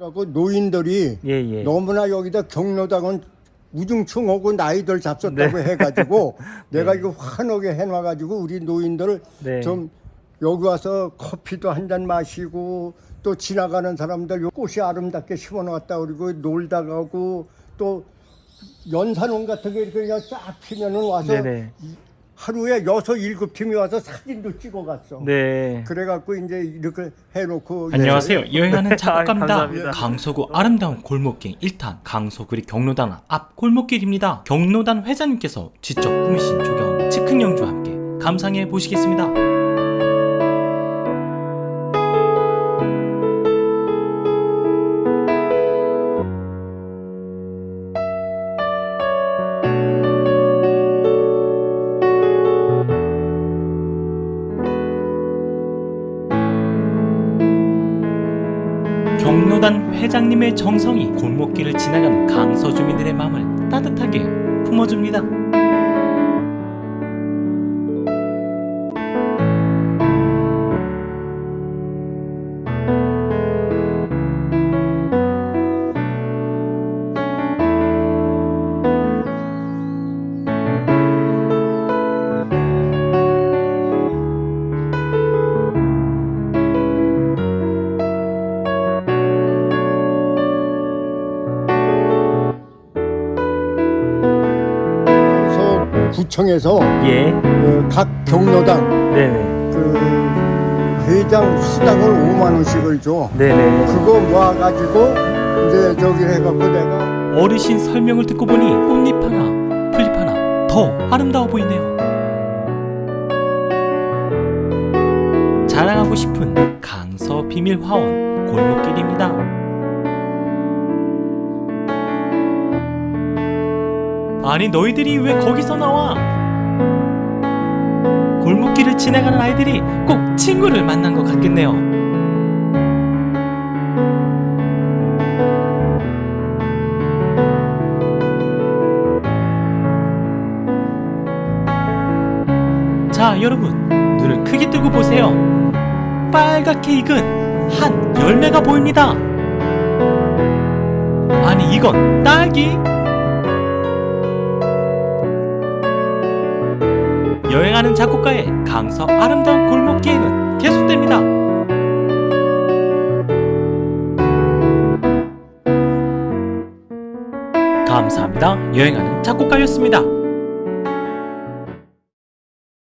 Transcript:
그래갖고 노인들이 예, 예. 너무나 여기다 경로당은 우중충하고 나이들 잡섰다고 해가지고 내가 이거 환하게 해놔가지고 우리 노인들 네. 좀 여기 와서 커피도 한 잔 마시고 또 지나가는 사람들 요 꽃이 아름답게 심어놨다 그리고 놀다 가고 또 연산홍 같은 게 이렇게 그냥 쫙 피면은 와서 네네. 하루에 여섯 일곱 팀이 와서 사진도 찍어갔어. 네. 그래갖고 이제 이렇게 해놓고 안녕하세요. 여행하는 작곡가입니다. 감사합니다. 강서구 아름다운 골목길 1탄 강서구리 경로당 앞 골목길입니다. 경로단 회장님께서 직접 꾸미신 조경 즉흥연주와 함께 감상해 보시겠습니다. 경로단 회장님의 정성이 골목길을 지나가는 강서 주민들의 마음을 따뜻하게 품어줍니다. 구청에서 예. 어, 각 경로당 네네. 그 회장 수당을 5만 원씩을 줘. 네네. 그거 모아가지고 이제 저기 해갖고 내가 어르신 설명을 듣고 보니 꽃잎 하나, 풀잎 하나 더 아름다워 보이네요. 자랑하고 싶은 강서 비밀 화원 골목길입니다. 아니 너희들이 왜 거기서 나와? 골목길을 지나가는 아이들이 꼭 친구를 만난 것 같겠네요. 자 여러분 눈을 크게 뜨고 보세요 빨갛게 익은 한 열매가 보입니다 아니 이건 딸기? 여행하는 작곡가의 강서 아름다운 골목길은 계속됩니다. 감사합니다. 여행하는 작곡가였습니다